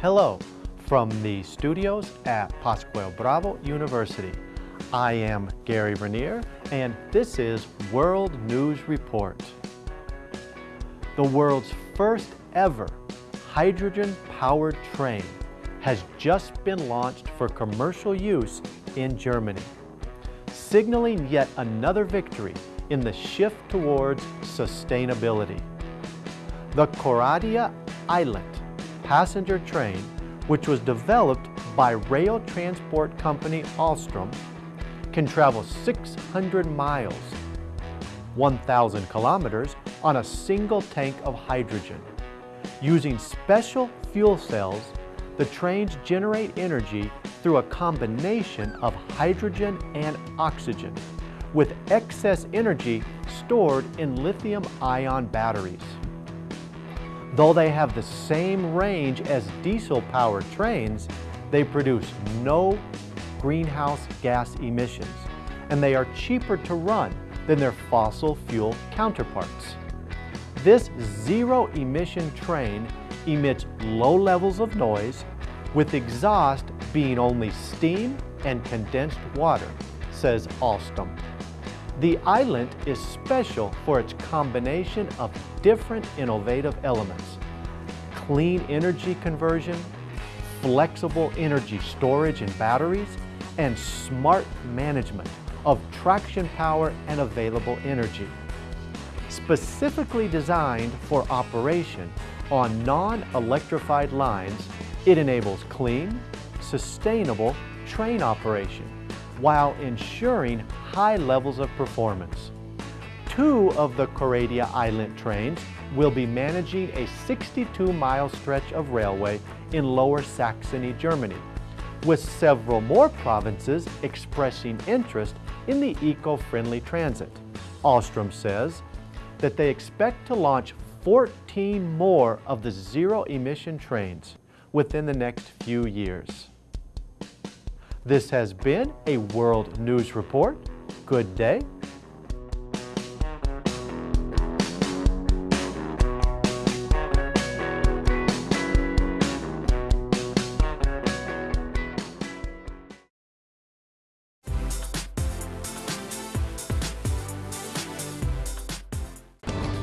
Hello from the studios at Pascual Bravo University. I am Gary Vernier and this is World News Report. The world's first ever hydrogen-powered train has just been launched for commercial use in Germany, signaling yet another victory in the shift towards sustainability. The Coradia iLint passenger train, which was developed by rail transport company Alstom, can travel 600 miles, 1,000 kilometers on a single tank of hydrogen. Using special fuel cells, the trains generate energy through a combination of hydrogen and oxygen, with excess energy stored in lithium-ion batteries. Though they have the same range as diesel-powered trains, they produce no greenhouse gas emissions, and they are cheaper to run than their fossil fuel counterparts. This zero-emission train emits low levels of noise, with exhaust being only steam and condensed water, says Alstom. The iLint is special for its combination of different innovative elements. Clean energy conversion, flexible energy storage in batteries, and smart management of traction power and available energy. Specifically designed for operation on non-electrified lines, it enables clean, sustainable train operation while ensuring high levels of performance. Two of the Coradia iLint trains will be managing a 62-mile stretch of railway in Lower Saxony, Germany, with several more provinces expressing interest in the eco-friendly transit. Alstom says that they expect to launch 14 more of the zero-emission trains within the next few years. This has been a World News Report. Good day.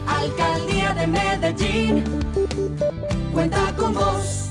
Alcaldía de Medellín cuenta con vos.